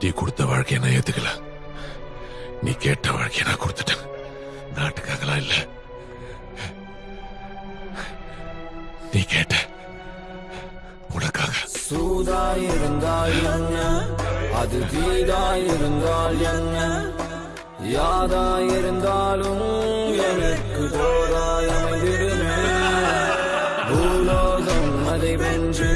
நீ கொடுத்த வாழ்க்கையை நான் ஏத்துக்கல? நீ கேட்ட வாழ்க்கையை நான் கொடுத்துட்டேன். நாட்டுக்காகலாம் இல்ல. நீ கேட்ட உனக்காக. சூதாயிருந்தால் என்ன? அது தீதாயிருந்தால் என்ன? யாதாயிருந்தாலும் எனக்கு தோதாயமைவிடுமே பூலோகம் அதை வென்று